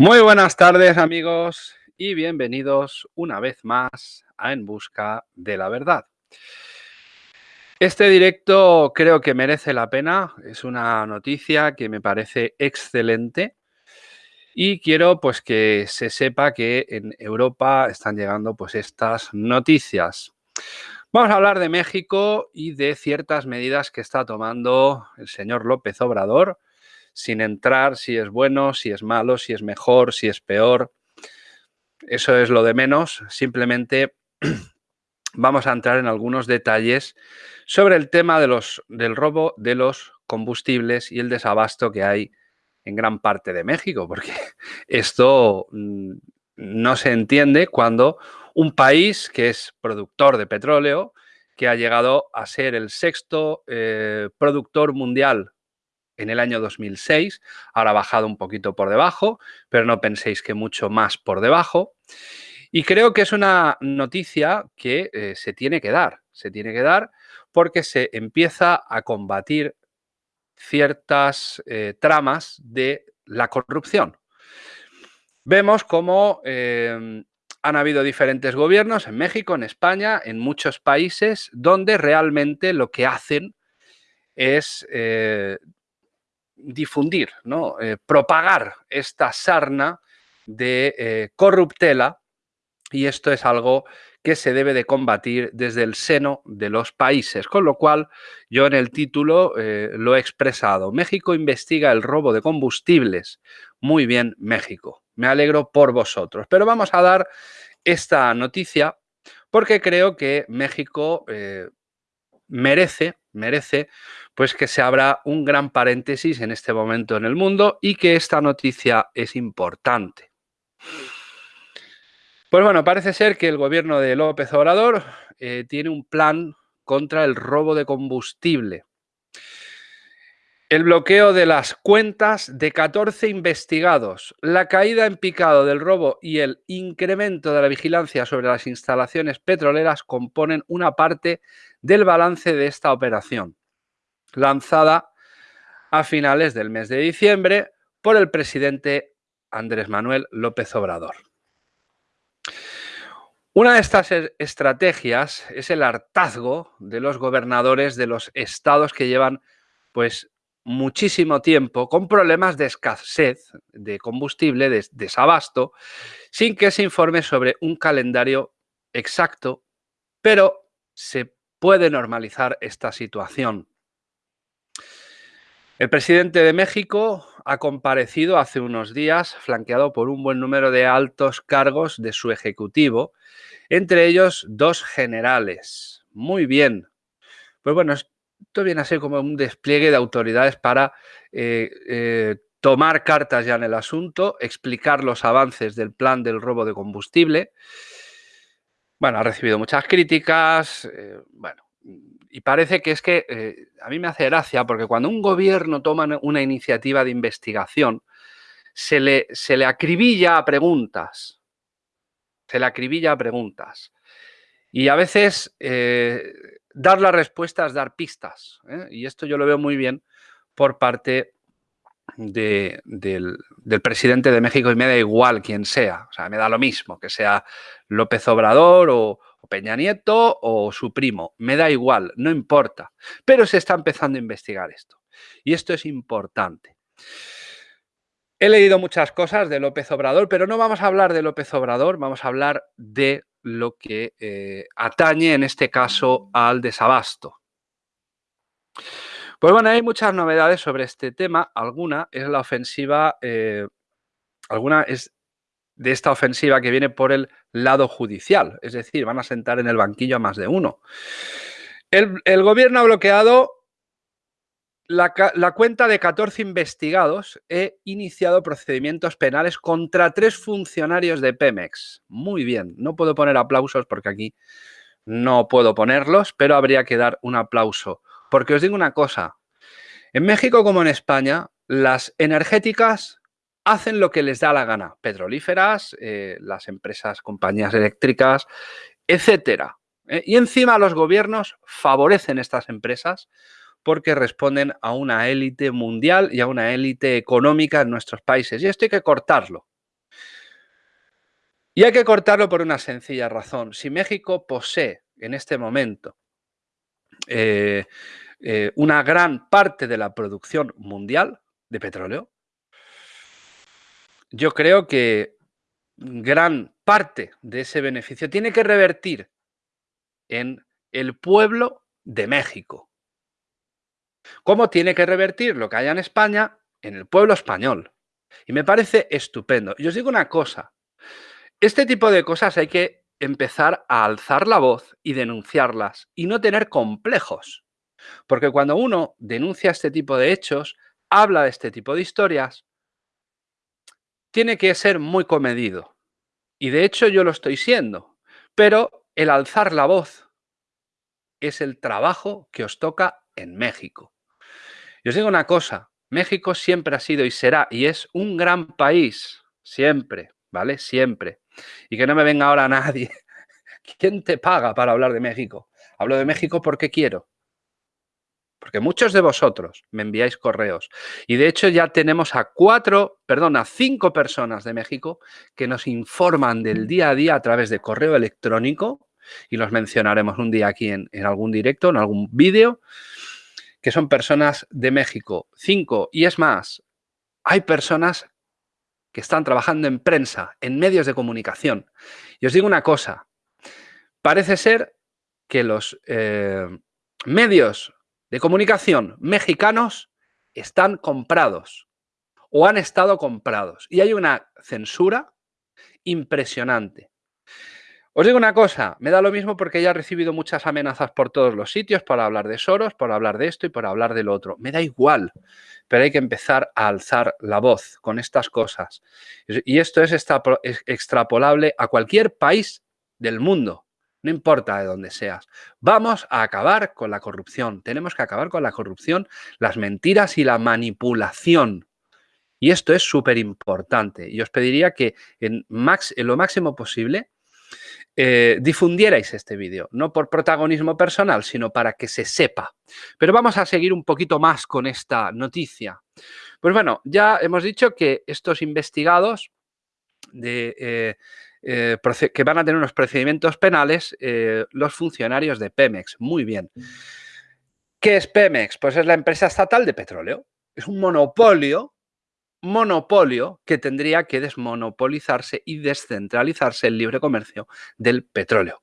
Muy buenas tardes amigos y bienvenidos una vez más a En Busca de la Verdad. Este directo creo que merece la pena, es una noticia que me parece excelente y quiero pues que se sepa que en Europa están llegando pues estas noticias. Vamos a hablar de México y de ciertas medidas que está tomando el señor López Obrador sin entrar si es bueno, si es malo, si es mejor, si es peor. Eso es lo de menos. Simplemente vamos a entrar en algunos detalles sobre el tema de los, del robo de los combustibles y el desabasto que hay en gran parte de México, porque esto mm, no se entiende cuando un país que es productor de petróleo, que ha llegado a ser el sexto eh, productor mundial en el año 2006, ahora ha bajado un poquito por debajo, pero no penséis que mucho más por debajo. Y creo que es una noticia que eh, se tiene que dar, se tiene que dar porque se empieza a combatir ciertas eh, tramas de la corrupción. Vemos cómo em, han habido diferentes gobiernos en México, en España, en muchos países, donde realmente lo que hacen es eh, difundir, ¿no? Eh, propagar esta sarna de eh, corruptela y esto es algo que se debe de combatir desde el seno de los países, con lo cual yo en el título eh, lo he expresado. México investiga el robo de combustibles. Muy bien, México. Me alegro por vosotros. Pero vamos a dar esta noticia porque creo que México merece, merece pues que se abra un gran paréntesis en este momento en el mundo y que esta noticia es importante. Pues bueno, parece ser que el gobierno de López Obrador eh, tiene un plan contra el robo de combustible. El bloqueo de las cuentas de 14 investigados, la caída en picado del robo y el incremento de la vigilancia sobre las instalaciones petroleras componen una parte del balance de esta operación lanzada a finales del mes de diciembre por el presidente Andrés Manuel López Obrador. Una de estas estrategias es el hartazgo de los gobernadores de los estados que llevan pues muchísimo tiempo con problemas de escasez de combustible, de desabasto, sin que se informe sobre un calendario exacto, pero se puede normalizar esta situación. El presidente de México ha comparecido hace unos días, flanqueado por un buen número de altos cargos de su ejecutivo, entre ellos dos generales. Muy bien. Pues bueno, esto viene a ser como un despliegue de autoridades para eh, eh, tomar cartas ya en el asunto, explicar los avances del plan del robo de combustible. Bueno, ha recibido muchas críticas. Eh, bueno, y parece que es que a mí me hace gracia porque cuando un gobierno toma una iniciativa de investigación, se le, se le acribilla a preguntas. Se le acribilla a preguntas. Y a veces dar la respuesta es dar pistas. ¿eh? Y esto yo lo veo muy bien por parte del, del, presidente de México y me da igual quién sea. O sea, me da lo mismo, que sea López Obrador o, Peña Nieto o su primo, me da igual, no importa. Pero se está empezando a investigar esto. Y esto es importante. He leído muchas cosas de López Obrador, pero no vamos a hablar de López Obrador, vamos a hablar de lo que eh, atañe en este caso al desabasto. Pues bueno, hay muchas novedades sobre este tema. Alguna es la ofensiva, eh, alguna es de esta ofensiva que viene por el lado judicial, es decir, van a sentar en el banquillo a más de uno. El, gobierno ha bloqueado la, cuenta de 14 investigados e iniciado procedimientos penales contra tres funcionarios de Pemex. Muy bien, no puedo poner aplausos porque aquí no puedo ponerlos, pero habría que dar un aplauso. Porque os digo una cosa, en México como en España, las energéticas hacen lo que les da la gana. Petrolíferas, eh, las empresas, compañías eléctricas, etcétera. ¿eh? y encima los gobiernos favorecen estas empresas porque responden a una élite mundial y a una élite económica en nuestros países. Y esto hay que cortarlo. Y hay que cortarlo por una sencilla razón. Si México posee en este momento eh, eh, una gran parte de la producción mundial de petróleo, yo creo que gran parte de ese beneficio tiene que revertir en el pueblo de México. ¿Cómo tiene que revertir lo que haya en España en el pueblo español? Y me parece estupendo. Y os digo una cosa, este tipo de cosas hay que empezar a alzar la voz y denunciarlas y no tener complejos. Porque cuando uno denuncia este tipo de hechos, habla de este tipo de historias, tiene que ser muy comedido. Y de hecho yo lo estoy siendo. Pero el alzar la voz es el trabajo que os toca en México. Os digo una cosa, México siempre ha sido y será y es un gran país, siempre, ¿vale? Siempre. Y que no me venga ahora nadie. ¿Quién te paga para hablar de México? Hablo de México porque quiero. Porque muchos de vosotros me enviáis correos. Y de hecho ya tenemos a cuatro, perdón, a cinco personas de México que nos informan del día a día a través de correo electrónico y los mencionaremos un día aquí en, en algún directo, en algún vídeo, que son personas de México. Cinco. Y es más, hay personas que están trabajando en prensa, en medios de comunicación. Y os digo una cosa, parece ser que los eh, medios de comunicación mexicanos están comprados o han estado comprados. Y hay una censura impresionante. Os digo una cosa, me da lo mismo porque ya he recibido muchas amenazas por todos los sitios para hablar de Soros, por hablar de esto y por hablar de lo otro. Me da igual, pero hay que empezar a alzar la voz con estas cosas. Y esto es extrapolable a cualquier país del mundo, no importa de dónde seas. Vamos a acabar con la corrupción. Tenemos que acabar con la corrupción, las mentiras y la manipulación. Y esto es súper importante. Y os pediría que en lo máximo posible eh, difundierais este vídeo, no por protagonismo personal, sino para que se sepa. Pero vamos a seguir un poquito más con esta noticia. Pues bueno, ya hemos dicho que estos investigados de, eh, eh, que van a tener unos procedimientos penales los funcionarios de Pemex. Muy bien. ¿Qué es Pemex? Pues es la empresa estatal de petróleo. Es un monopolio monopolio que tendría que desmonopolizarse y descentralizarse el libre comercio del petróleo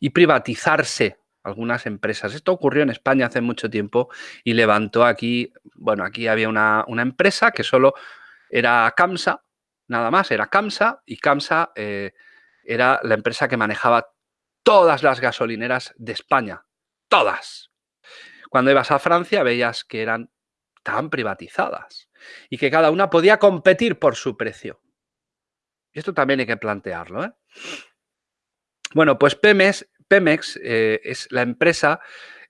y privatizarse algunas empresas. Esto ocurrió en España hace mucho tiempo y levantó aquí, bueno, aquí había una, empresa que solo era CAMSA, nada más, era CAMSA y CAMSA eh, era la empresa que manejaba todas las gasolineras de España, todas. Cuando ibas a Francia veías que eran tan privatizadas y que cada una podía competir por su precio. Y esto también hay que plantearlo. ¿eh? Bueno, pues Pemex, eh, es la empresa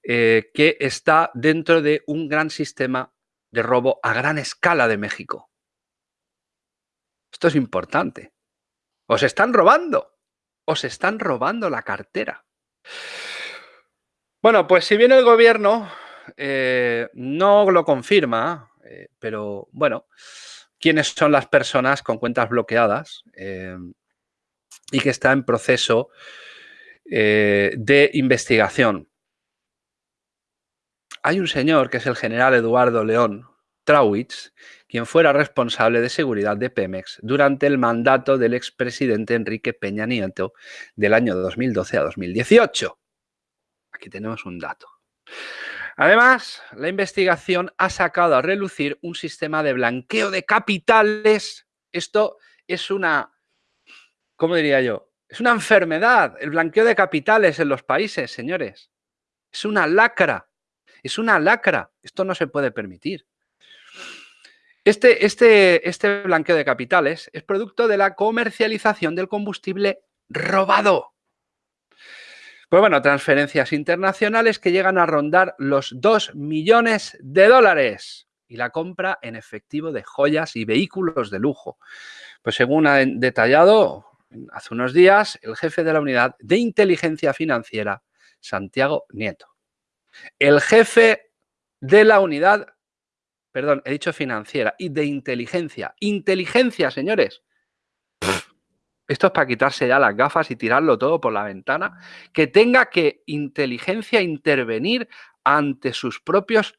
eh, que está dentro de un gran sistema de robo a gran escala de México. Esto es importante. Os están robando. Os están robando la cartera. Bueno, pues si bien el gobierno no lo confirma, eh, pero bueno, ¿quiénes son las personas con cuentas bloqueadas eh, y que está en proceso eh, de investigación? Hay un señor que es el general Eduardo León Trauwitz, quien fuera responsable de seguridad de Pemex durante el mandato del expresidente Enrique Peña Nieto del año 2012 a 2018. Aquí tenemos un dato. Además, la investigación ha sacado a relucir un sistema de blanqueo de capitales. Esto es una, ¿cómo diría yo? Es una enfermedad, el blanqueo de capitales en los países, señores. Es una lacra, es una lacra. Esto no se puede permitir. Este, este, este blanqueo de capitales es producto de la comercialización del combustible robado. Pues bueno, transferencias internacionales que llegan a rondar los 2 millones de dólares y la compra en efectivo de joyas y vehículos de lujo. Pues según ha detallado hace unos días el jefe de la unidad de inteligencia financiera, Santiago Nieto. El jefe de la unidad, perdón, he dicho financiera, y de inteligencia. Inteligencia, señores. Esto es para quitarse ya las gafas y tirarlo todo por la ventana, que tenga que inteligencia intervenir ante sus propios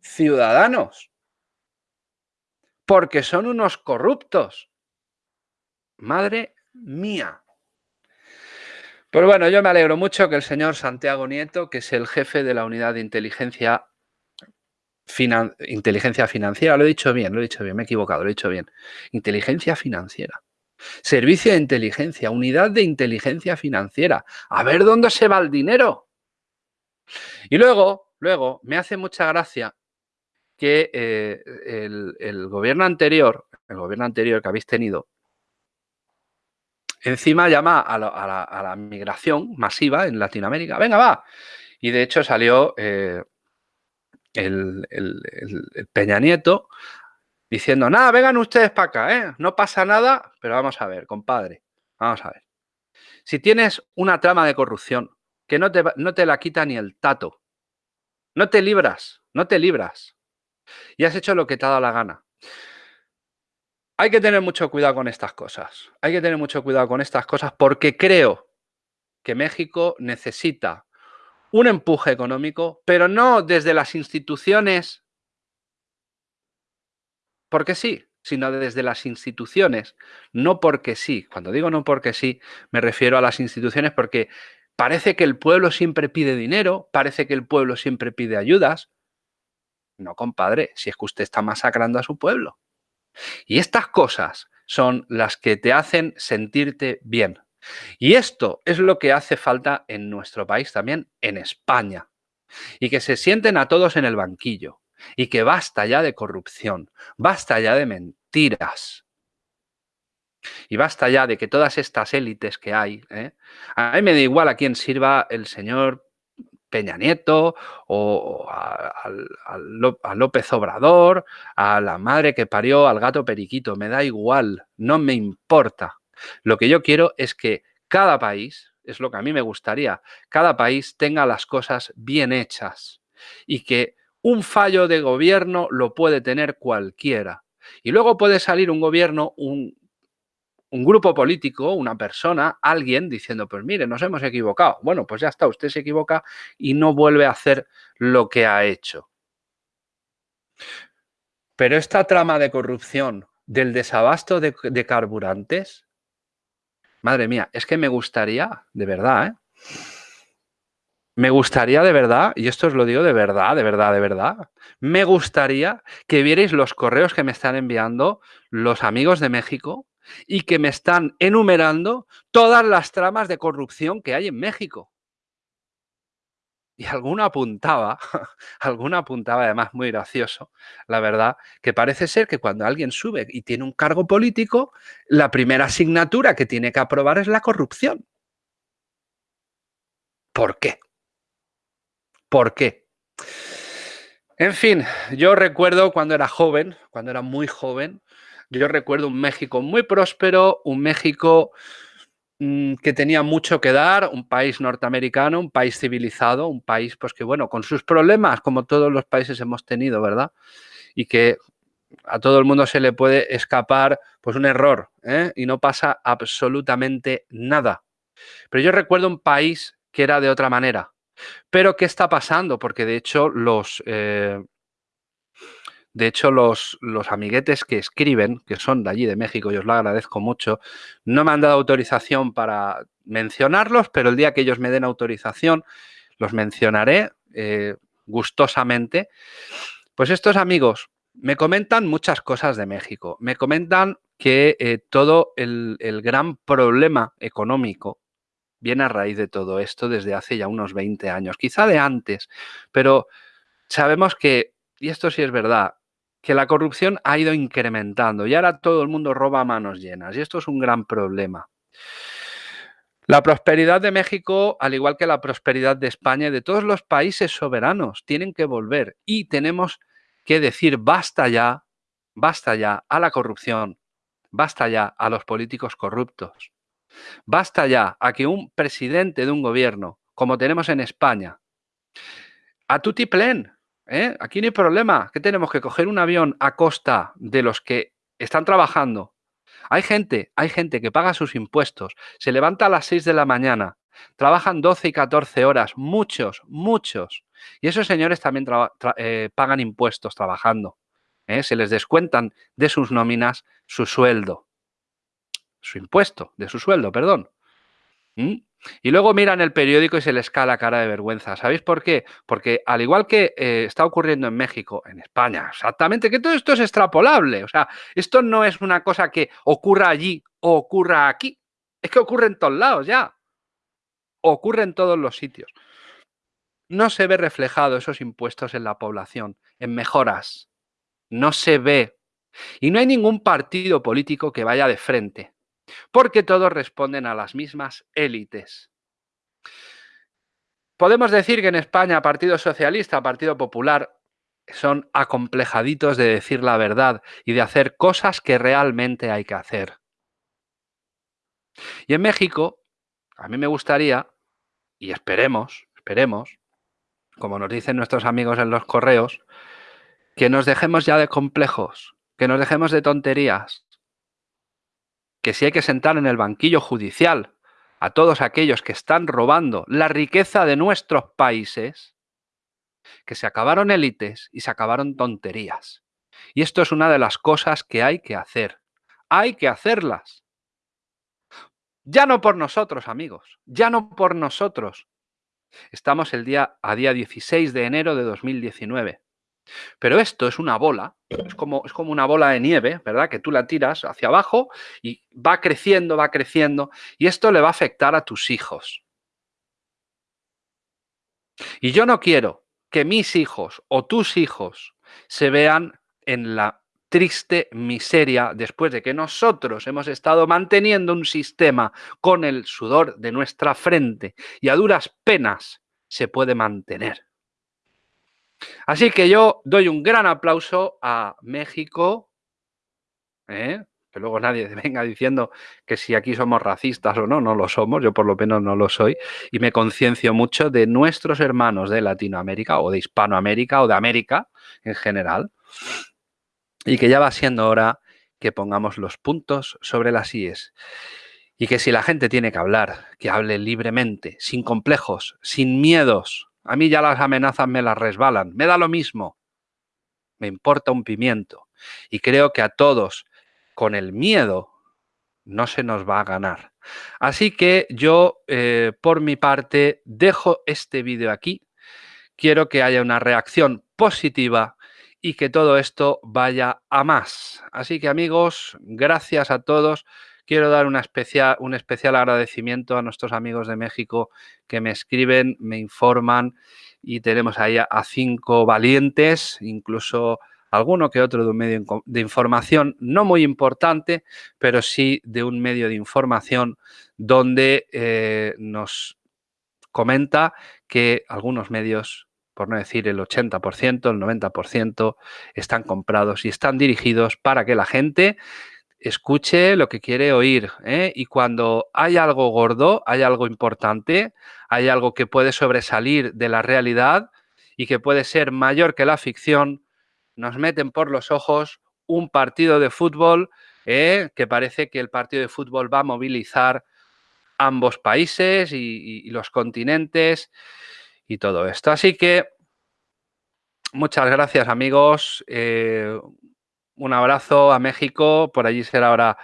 ciudadanos, porque son unos corruptos. Madre mía. Pues bueno, yo me alegro mucho que el señor Santiago Nieto, que es el jefe de la unidad de inteligencia, inteligencia financiera, lo he dicho bien, lo he dicho bien, me he equivocado, lo he dicho bien, inteligencia financiera. Servicio de inteligencia, unidad de inteligencia financiera. A ver dónde se va el dinero. Y luego, luego, me hace mucha gracia que eh, el, gobierno anterior, el gobierno anterior que habéis tenido, encima llama a, la, migración masiva en Latinoamérica. Venga, va. Y de hecho salió eh, el, el, Peña Nieto diciendo, nada, vengan ustedes para acá, ¿eh? no pasa nada, pero vamos a ver, compadre, vamos a ver. Si tienes una trama de corrupción que no te, no te la quita ni el tato, no te libras, no te libras, y has hecho lo que te ha dado la gana. Hay que tener mucho cuidado con estas cosas, hay que tener mucho cuidado con estas cosas porque creo que México necesita un empuje económico, pero no desde las instituciones porque sí, sino desde las instituciones, no porque sí. Cuando digo no porque sí, me refiero a las instituciones porque parece que el pueblo siempre pide dinero, parece que el pueblo siempre pide ayudas. No, compadre, si es que usted está masacrando a su pueblo. Y estas cosas son las que te hacen sentirte bien. Y esto es lo que hace falta en nuestro país también, en España. Y que se sienten a todos en el banquillo y que basta ya de corrupción, basta ya de mentiras. Y basta ya de que todas estas élites que hay, ¿eh? a mí me da igual a quién sirva el señor Peña Nieto o a, López Obrador, a la madre que parió al gato periquito, me da igual, no me importa. Lo que yo quiero es que cada país, es lo que a mí me gustaría, cada país tenga las cosas bien hechas y que un fallo de gobierno lo puede tener cualquiera. Y luego puede salir un gobierno, un, grupo político, una persona, alguien diciendo, pues mire, nos hemos equivocado. Bueno, pues ya está, usted se equivoca y no vuelve a hacer lo que ha hecho. Pero esta trama de corrupción del desabasto de, de carburantes, madre mía, es que me gustaría, de verdad, ¿eh? Me gustaría de verdad, y esto os lo digo de verdad, de verdad, de verdad, me gustaría que vierais los correos que me están enviando los amigos de México y que me están enumerando todas las tramas de corrupción que hay en México. Y alguna apuntaba, alguna apuntaba, además muy gracioso, la verdad, que parece ser que cuando alguien sube y tiene un cargo político, la primera asignatura que tiene que aprobar es la corrupción. ¿Por qué? ¿Por qué? En fin, yo recuerdo cuando era joven, cuando era muy joven, yo recuerdo un México muy próspero, un México mm, que tenía mucho que dar, un país norteamericano, un país civilizado, un país pues que bueno, con sus problemas como todos los países hemos tenido, ¿verdad? Y que a todo el mundo se le puede escapar pues un error ¿eh? y no pasa absolutamente nada. Pero yo recuerdo un país que era de otra manera, pero, ¿qué está pasando? Porque de hecho los... Eh, de hecho, los, los, amiguetes que escriben, que son de allí, de México, y os lo agradezco mucho, no me han dado autorización para mencionarlos, pero el día que ellos me den autorización, los mencionaré eh, gustosamente. Pues estos amigos me comentan muchas cosas de México. Me comentan que eh, todo el, el gran problema económico viene a raíz de todo esto desde hace ya unos 20 años, quizá de antes, pero sabemos que, y esto sí es verdad, que la corrupción ha ido incrementando y ahora todo el mundo roba a manos llenas y esto es un gran problema. La prosperidad de México, al igual que la prosperidad de España y de todos los países soberanos, tienen que volver y tenemos que decir basta ya, basta ya a la corrupción, basta ya a los políticos corruptos. Basta ya a que un presidente de un gobierno, como tenemos en España, a tutiplén, ¿eh? aquí no hay problema, que tenemos que coger un avión a costa de los que están trabajando Hay gente, hay gente que paga sus impuestos, se levanta a las 6 de la mañana, trabajan 12 y 14 horas, muchos, muchos. Y esos señores también eh, pagan impuestos trabajando. ¿eh? Se les descuentan de sus nóminas su sueldo. Su impuesto, de su sueldo, perdón. ¿Mm? Y luego miran el periódico y se les cae la cara de vergüenza. ¿Sabéis por qué? Porque al igual que eh, está ocurriendo en México, en España, exactamente, que todo esto es extrapolable. O sea, esto no es una cosa que ocurra allí o ocurra aquí. Es que ocurre en todos lados ya. Ocurre en todos los sitios. No se ve reflejado esos impuestos en la población, en mejoras. No se ve. Y no hay ningún partido político que vaya de frente porque todos responden a las mismas élites. Podemos decir que en España Partido Socialista, Partido Popular son acomplejaditos de decir la verdad y de hacer cosas que realmente hay que hacer. Y en México, a mí me gustaría, y esperemos, esperemos, como nos dicen nuestros amigos en los correos, que nos dejemos ya de complejos, que nos dejemos de tonterías, que si hay que sentar en el banquillo judicial a todos aquellos que están robando la riqueza de nuestros países, que se acabaron élites y se acabaron tonterías. Y esto es una de las cosas que hay que hacer. Hay que hacerlas. Ya no por nosotros, amigos. Ya no por nosotros. Estamos el día, a día 16 de enero de 2019. Pero esto es una bola, es como, es como una bola de nieve, ¿verdad? Que tú la tiras hacia abajo y va creciendo, va creciendo, y esto le va a afectar a tus hijos. Y yo no quiero que mis hijos o tus hijos se vean en la triste miseria después de que nosotros hemos estado manteniendo un sistema con el sudor de nuestra frente y a duras penas se puede mantener. Así que yo doy un gran aplauso a México, ¿eh? que luego nadie venga diciendo que si aquí somos racistas o no, no lo somos, yo por lo menos no lo soy, y me conciencio mucho de nuestros hermanos de Latinoamérica o de Hispanoamérica o de América en general, y que ya va siendo hora que pongamos los puntos sobre las IES. Y que si la gente tiene que hablar, que hable libremente, sin complejos, sin miedos, a mí ya las amenazas me las resbalan. Me da lo mismo. Me importa un pimiento. Y creo que a todos, con el miedo, no se nos va a ganar. Así que yo, eh, por mi parte, dejo este vídeo aquí. Quiero que haya una reacción positiva y que todo esto vaya a más. Así que amigos, gracias a todos. Quiero dar un especial agradecimiento a nuestros amigos de México que me escriben, me informan y tenemos ahí a, cinco valientes, incluso alguno que otro de un medio de información no muy importante, pero sí de un medio de información donde eh, nos comenta que algunos medios, por no decir el 80%, el 90%, están comprados y están dirigidos para que la gente escuche lo que quiere oír. ¿eh? Y cuando hay algo gordo, hay algo importante, hay algo que puede sobresalir de la realidad y que puede ser mayor que la ficción, nos meten por los ojos un partido de fútbol ¿eh? que parece que el partido de fútbol va a movilizar ambos países y, los continentes y todo esto. Así que muchas gracias amigos. Eh, un abrazo a México, por allí será ahora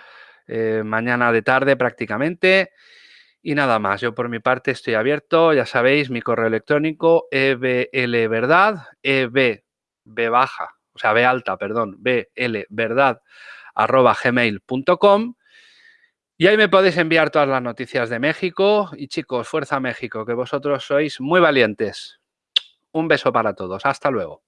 eh, mañana de tarde prácticamente. Y nada más, yo por mi parte estoy abierto, ya sabéis, mi correo electrónico eblverdad, eb, b baja, o sea, b alta, perdón, verdad arroba gmail.com y ahí me podéis enviar todas las noticias de México y chicos, fuerza México, que vosotros sois muy valientes. Un beso para todos, hasta luego.